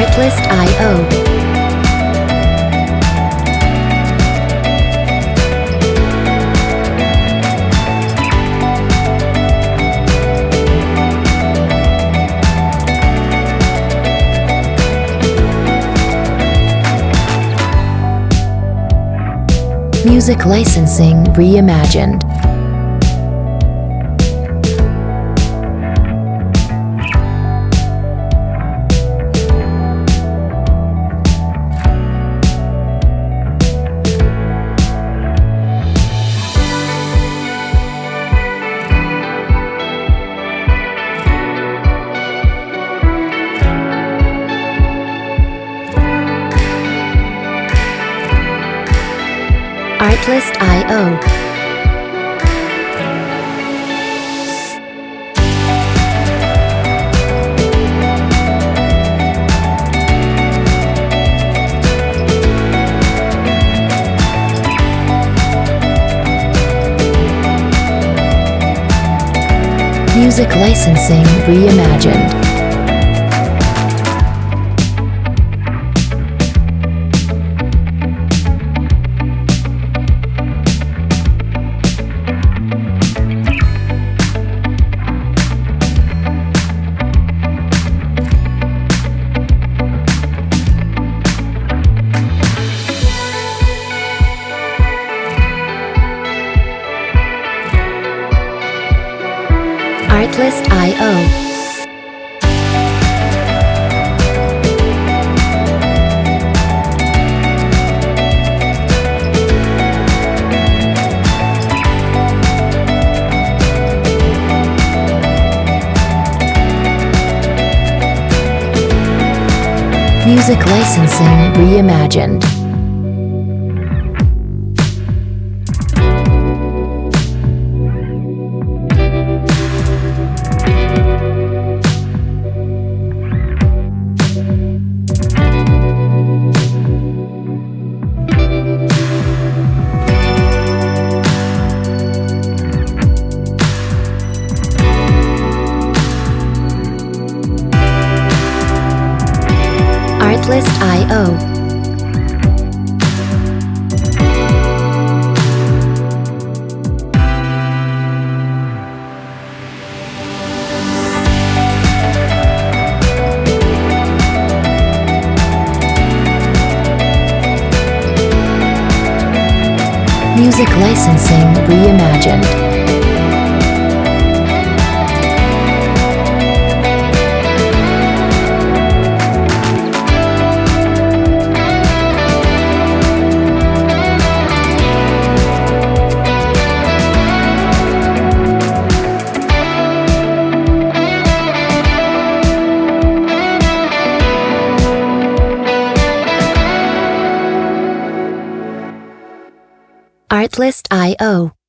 Artlist.io. Music licensing reimagined. Artlist.io. Music licensing reimagined. Artlist.io. Music licensing reimagined. Music licensing reimagined. Artlist.io.